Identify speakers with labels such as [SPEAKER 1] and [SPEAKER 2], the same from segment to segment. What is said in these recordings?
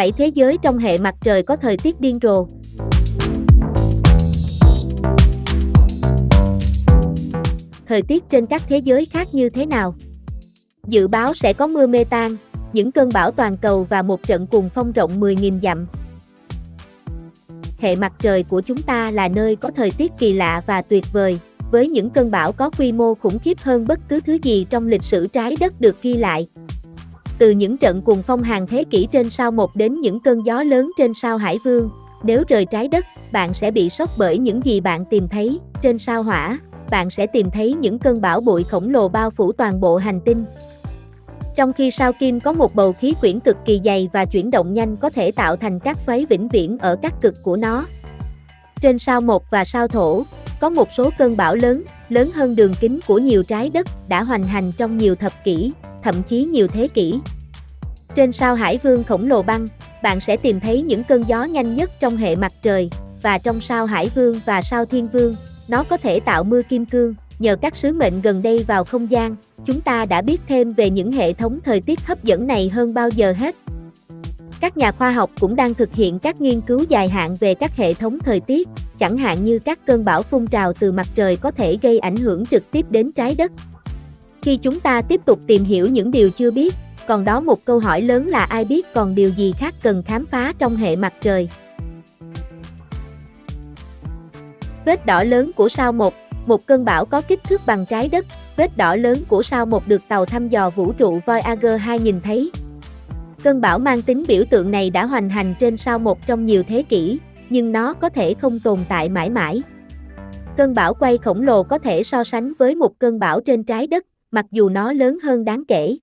[SPEAKER 1] 7 thế giới trong hệ mặt trời có thời tiết điên rồ. Thời tiết trên các thế giới khác như thế nào? Dự báo sẽ có mưa mê tan, những cơn bão toàn cầu và một trận cuồng phong rộng 10.000 dặm. Hệ mặt trời của chúng ta là nơi có thời tiết kỳ lạ và tuyệt vời, với những cơn bão có quy mô khủng khiếp hơn bất cứ thứ gì trong lịch sử trái đất được ghi lại. Từ những trận cuồng phong hàng thế kỷ trên sao một đến những cơn gió lớn trên sao Hải Vương, nếu rời trái đất, bạn sẽ bị sốc bởi những gì bạn tìm thấy trên sao Hỏa, bạn sẽ tìm thấy những cơn bão bụi khổng lồ bao phủ toàn bộ hành tinh. Trong khi sao Kim có một bầu khí quyển cực kỳ dày và chuyển động nhanh có thể tạo thành các xoáy vĩnh viễn ở các cực của nó. Trên sao Mộc và sao Thổ, có một số cơn bão lớn, lớn hơn đường kính của nhiều trái đất, đã hoành hành trong nhiều thập kỷ, thậm chí nhiều thế kỷ. Trên sao Hải Vương khổng lồ băng, bạn sẽ tìm thấy những cơn gió nhanh nhất trong hệ mặt trời, và trong sao Hải Vương và sao Thiên Vương, nó có thể tạo mưa kim cương. Nhờ các sứ mệnh gần đây vào không gian, chúng ta đã biết thêm về những hệ thống thời tiết hấp dẫn này hơn bao giờ hết. Các nhà khoa học cũng đang thực hiện các nghiên cứu dài hạn về các hệ thống thời tiết, chẳng hạn như các cơn bão phun trào từ mặt trời có thể gây ảnh hưởng trực tiếp đến trái đất. Khi chúng ta tiếp tục tìm hiểu những điều chưa biết, còn đó một câu hỏi lớn là ai biết còn điều gì khác cần khám phá trong hệ mặt trời. Vết đỏ lớn của sao một, một cơn bão có kích thước bằng trái đất, vết đỏ lớn của sao một được tàu thăm dò vũ trụ Voyager 2 nhìn thấy. Cơn bão mang tính biểu tượng này đã hoành hành trên sao một trong nhiều thế kỷ, nhưng nó có thể không tồn tại mãi mãi. Cơn bão quay khổng lồ có thể so sánh với một cơn bão trên trái đất, mặc dù nó lớn hơn đáng kể.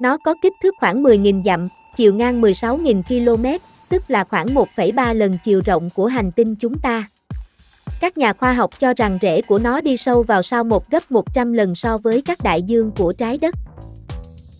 [SPEAKER 1] Nó có kích thước khoảng 10.000 dặm, chiều ngang 16.000 km, tức là khoảng 1,3 lần chiều rộng của hành tinh chúng ta. Các nhà khoa học cho rằng rễ của nó đi sâu vào sao một gấp 100 lần so với các đại dương của trái đất.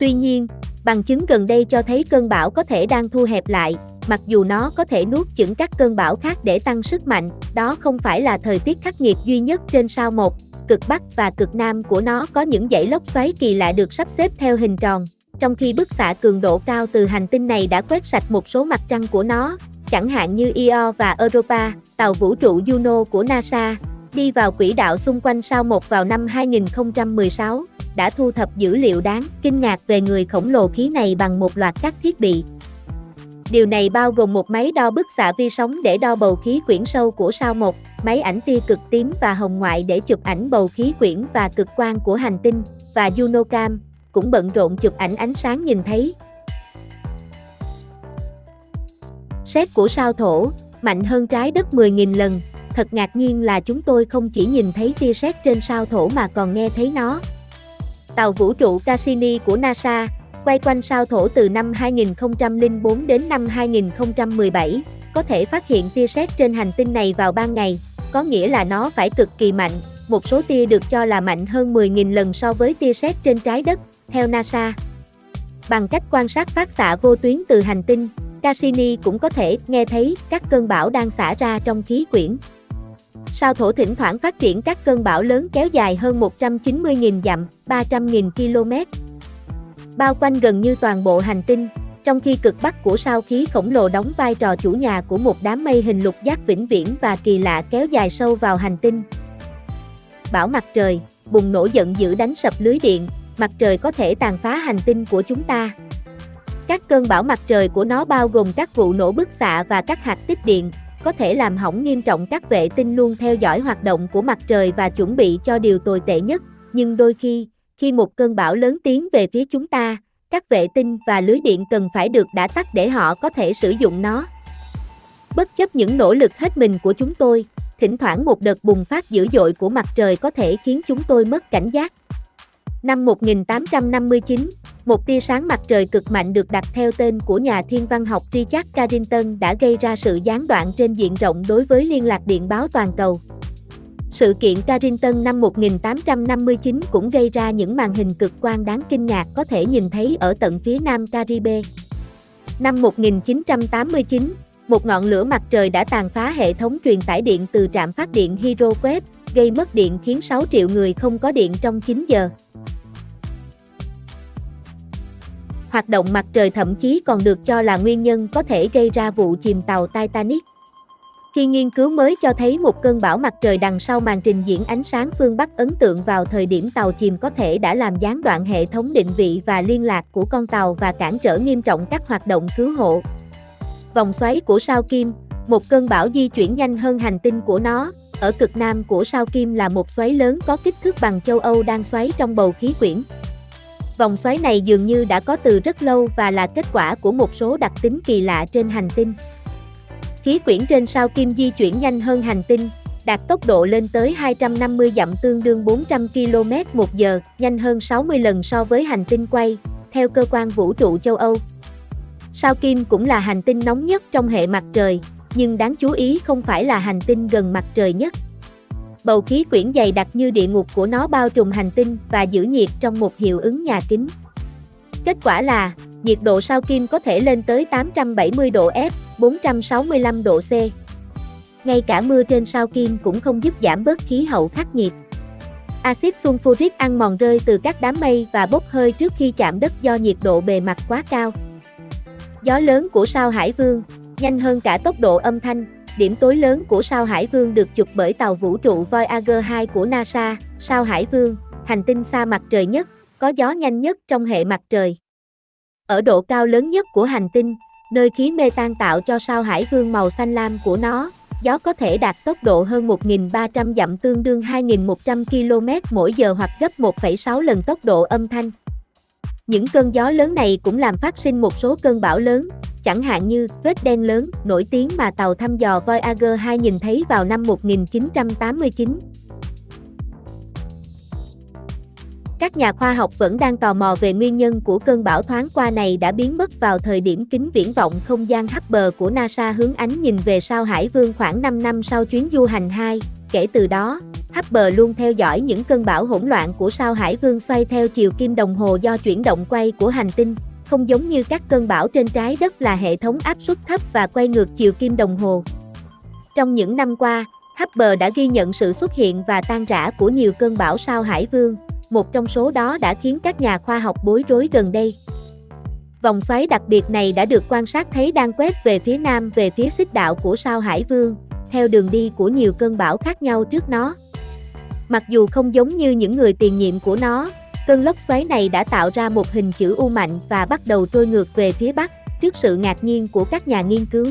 [SPEAKER 1] Tuy nhiên, bằng chứng gần đây cho thấy cơn bão có thể đang thu hẹp lại, mặc dù nó có thể nuốt chửng các cơn bão khác để tăng sức mạnh, đó không phải là thời tiết khắc nghiệt duy nhất trên sao một, cực bắc và cực nam của nó có những dãy lốc xoáy kỳ lạ được sắp xếp theo hình tròn, trong khi bức xạ cường độ cao từ hành tinh này đã quét sạch một số mặt trăng của nó, chẳng hạn như Io và Europa, tàu vũ trụ Juno của NASA, đi vào quỹ đạo xung quanh sao một vào năm 2016, đã thu thập dữ liệu đáng kinh ngạc về người khổng lồ khí này bằng một loạt các thiết bị. Điều này bao gồm một máy đo bức xạ vi sóng để đo bầu khí quyển sâu của sao một, máy ảnh tia cực tím và hồng ngoại để chụp ảnh bầu khí quyển và cực quang của hành tinh, và Junocam, cũng bận rộn chụp ảnh ánh sáng nhìn thấy. Xét của sao thổ, mạnh hơn trái đất 10.000 lần, thật ngạc nhiên là chúng tôi không chỉ nhìn thấy tia sét trên sao thổ mà còn nghe thấy nó. Tàu vũ trụ Cassini của NASA, quay quanh sao thổ từ năm 2004 đến năm 2017, có thể phát hiện tia sét trên hành tinh này vào ban ngày, có nghĩa là nó phải cực kỳ mạnh, một số tia được cho là mạnh hơn 10.000 lần so với tia sét trên trái đất, theo NASA. Bằng cách quan sát phát xạ vô tuyến từ hành tinh, Cassini cũng có thể nghe thấy các cơn bão đang xả ra trong khí quyển. Sao thổ thỉnh thoảng phát triển các cơn bão lớn kéo dài hơn 190.000 dặm, 300.000 km. Bao quanh gần như toàn bộ hành tinh, trong khi cực bắc của sao khí khổng lồ đóng vai trò chủ nhà của một đám mây hình lục giác vĩnh viễn và kỳ lạ kéo dài sâu vào hành tinh. Bão mặt trời, bùng nổ giận dữ đánh sập lưới điện, mặt trời có thể tàn phá hành tinh của chúng ta. Các cơn bão mặt trời của nó bao gồm các vụ nổ bức xạ và các hạt tích điện, có thể làm hỏng nghiêm trọng các vệ tinh luôn theo dõi hoạt động của mặt trời và chuẩn bị cho điều tồi tệ nhất, nhưng đôi khi, khi một cơn bão lớn tiến về phía chúng ta, các vệ tinh và lưới điện cần phải được đã tắt để họ có thể sử dụng nó. Bất chấp những nỗ lực hết mình của chúng tôi, thỉnh thoảng một đợt bùng phát dữ dội của mặt trời có thể khiến chúng tôi mất cảnh giác. Năm 1859, một tia sáng mặt trời cực mạnh được đặt theo tên của nhà thiên văn học Richard Carrington đã gây ra sự gián đoạn trên diện rộng đối với liên lạc điện báo toàn cầu. Sự kiện Carrington năm 1859 cũng gây ra những màn hình cực quang đáng kinh ngạc có thể nhìn thấy ở tận phía nam Caribe. Năm 1989, một ngọn lửa mặt trời đã tàn phá hệ thống truyền tải điện từ trạm phát điện Hydro-Québec, gây mất điện khiến 6 triệu người không có điện trong 9 giờ. Hoạt động mặt trời thậm chí còn được cho là nguyên nhân có thể gây ra vụ chìm tàu Titanic. Khi nghiên cứu mới cho thấy một cơn bão mặt trời đằng sau màn trình diễn ánh sáng phương Bắc ấn tượng vào thời điểm tàu chìm có thể đã làm gián đoạn hệ thống định vị và liên lạc của con tàu và cản trở nghiêm trọng các hoạt động cứu hộ. Vòng xoáy của sao Kim, một cơn bão di chuyển nhanh hơn hành tinh của nó, ở cực nam của sao Kim là một xoáy lớn có kích thước bằng châu Âu đang xoáy trong bầu khí quyển. Vòng xoáy này dường như đã có từ rất lâu và là kết quả của một số đặc tính kỳ lạ trên hành tinh. Khí quyển trên sao Kim di chuyển nhanh hơn hành tinh, đạt tốc độ lên tới 250 dặm tương đương 400 km một giờ, nhanh hơn 60 lần so với hành tinh quay, theo cơ quan vũ trụ châu Âu. Sao Kim cũng là hành tinh nóng nhất trong hệ mặt trời, nhưng đáng chú ý không phải là hành tinh gần mặt trời nhất. Bầu khí quyển dày đặc như địa ngục của nó bao trùm hành tinh và giữ nhiệt trong một hiệu ứng nhà kính. Kết quả là, nhiệt độ sao Kim có thể lên tới 870 độ F, 465 độ C. Ngay cả mưa trên sao Kim cũng không giúp giảm bớt khí hậu khắc nghiệt. Axit sulfuric ăn mòn rơi từ các đám mây và bốc hơi trước khi chạm đất do nhiệt độ bề mặt quá cao. Gió lớn của sao Hải Vương, nhanh hơn cả tốc độ âm thanh, điểm tối lớn của sao Hải Vương được chụp bởi tàu vũ trụ Voyager 2 của NASA, sao Hải Vương, hành tinh xa mặt trời nhất, có gió nhanh nhất trong hệ mặt trời. Ở độ cao lớn nhất của hành tinh, nơi khí mê tan tạo cho sao Hải Vương màu xanh lam của nó, gió có thể đạt tốc độ hơn 1.300 dặm tương đương 2.100 km mỗi giờ hoặc gấp 1,6 lần tốc độ âm thanh. Những cơn gió lớn này cũng làm phát sinh một số cơn bão lớn, chẳng hạn như vết đen lớn nổi tiếng mà tàu thăm dò Voyager 2 nhìn thấy vào năm 1989. Các nhà khoa học vẫn đang tò mò về nguyên nhân của cơn bão thoáng qua này đã biến mất vào thời điểm kính viễn vọng không gian Hubble của NASA hướng ánh nhìn về sao Hải Vương khoảng 5 năm sau chuyến du hành 2. Kể từ đó, Hubble luôn theo dõi những cơn bão hỗn loạn của sao Hải Vương xoay theo chiều kim đồng hồ do chuyển động quay của hành tinh, không giống như các cơn bão trên trái đất là hệ thống áp suất thấp và quay ngược chiều kim đồng hồ. Trong những năm qua, Hubble đã ghi nhận sự xuất hiện và tan rã của nhiều cơn bão sao Hải Vương, một trong số đó đã khiến các nhà khoa học bối rối gần đây. Vòng xoáy đặc biệt này đã được quan sát thấy đang quét về phía nam về phía xích đạo của sao Hải Vương, theo đường đi của nhiều cơn bão khác nhau trước nó. Mặc dù không giống như những người tiền nhiệm của nó, cơn lốc xoáy này đã tạo ra một hình chữ U mạnh và bắt đầu trôi ngược về phía bắc, trước sự ngạc nhiên của các nhà nghiên cứu.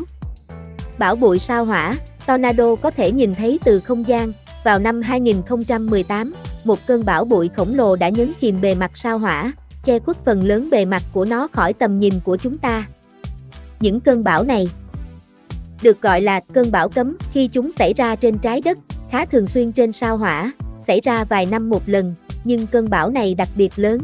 [SPEAKER 1] Bão bụi sao hỏa, tornado có thể nhìn thấy từ không gian, vào năm 2018, một cơn bão bụi khổng lồ đã nhấn chìm bề mặt sao hỏa, che khuất phần lớn bề mặt của nó khỏi tầm nhìn của chúng ta. Những cơn bão này được gọi là cơn bão cấm khi chúng xảy ra trên trái đất, khá thường xuyên trên sao hỏa, xảy ra vài năm một lần, nhưng cơn bão này đặc biệt lớn.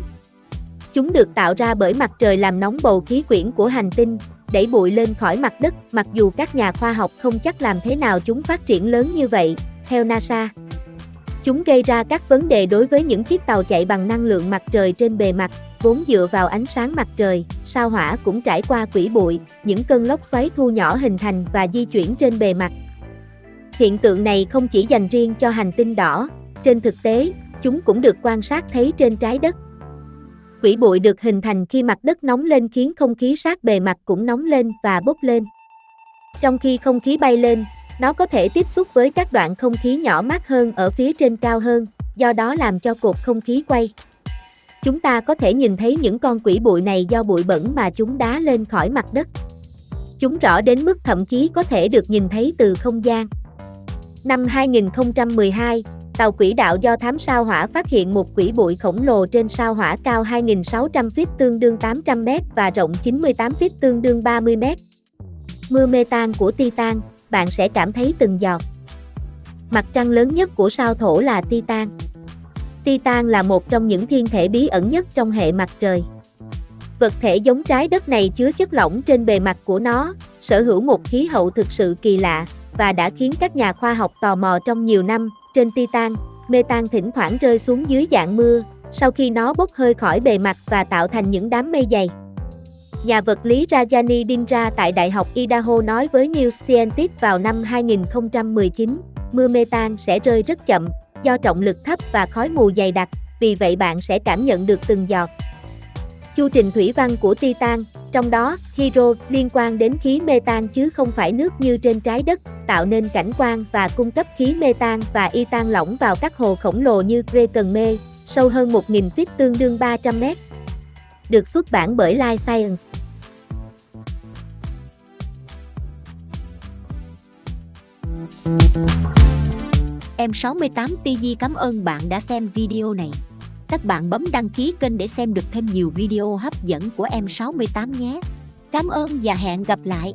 [SPEAKER 1] Chúng được tạo ra bởi mặt trời làm nóng bầu khí quyển của hành tinh, đẩy bụi lên khỏi mặt đất, mặc dù các nhà khoa học không chắc làm thế nào chúng phát triển lớn như vậy, theo NASA. Chúng gây ra các vấn đề đối với những chiếc tàu chạy bằng năng lượng mặt trời trên bề mặt, vốn dựa vào ánh sáng mặt trời, sao hỏa cũng trải qua quỹ bụi, những cơn lốc xoáy thu nhỏ hình thành và di chuyển trên bề mặt. Hiện tượng này không chỉ dành riêng cho hành tinh đỏ, trên thực tế, chúng cũng được quan sát thấy trên trái đất. Quỹ bụi được hình thành khi mặt đất nóng lên khiến không khí sát bề mặt cũng nóng lên và bốc lên. Trong khi không khí bay lên, nó có thể tiếp xúc với các đoạn không khí nhỏ mát hơn ở phía trên cao hơn, do đó làm cho cột không khí quay. Chúng ta có thể nhìn thấy những con quỷ bụi này do bụi bẩn mà chúng đá lên khỏi mặt đất. Chúng rõ đến mức thậm chí có thể được nhìn thấy từ không gian. Năm 2012, tàu quỹ đạo do thám sao hỏa phát hiện một quỷ bụi khổng lồ trên sao hỏa cao 2.600 feet tương đương 800 m và rộng 98 feet tương đương 30 m. Mưa metan của Titan, bạn sẽ cảm thấy từng giọt. Mặt trăng lớn nhất của sao thổ là Titan. Titan là một trong những thiên thể bí ẩn nhất trong hệ mặt trời. Vật thể giống trái đất này chứa chất lỏng trên bề mặt của nó, sở hữu một khí hậu thực sự kỳ lạ, và đã khiến các nhà khoa học tò mò trong nhiều năm. Trên Titan, metan thỉnh thoảng rơi xuống dưới dạng mưa, sau khi nó bốc hơi khỏi bề mặt và tạo thành những đám mây dày. Nhà vật lý Rajani Dindra tại Đại học Idaho nói với New Scientist vào năm 2019, mưa metan sẽ rơi rất chậm, do trọng lực thấp và khói mù dày đặc, vì vậy bạn sẽ cảm nhận được từng giọt. Chu trình thủy văn của Titan, trong đó, hydro liên quan đến khí metan chứ không phải nước như trên trái đất, tạo nên cảnh quan và cung cấp khí metan và itan lỏng vào các hồ khổng lồ như Cretan Mê, sâu hơn 1.000 feet tương đương 300 mét. Được xuất bản bởi Life Science.
[SPEAKER 2] Em 68 TV cảm ơn bạn đã xem video này. Các bạn bấm đăng ký kênh để xem được thêm nhiều video hấp dẫn của em 68 nhé. Cảm ơn và hẹn gặp lại.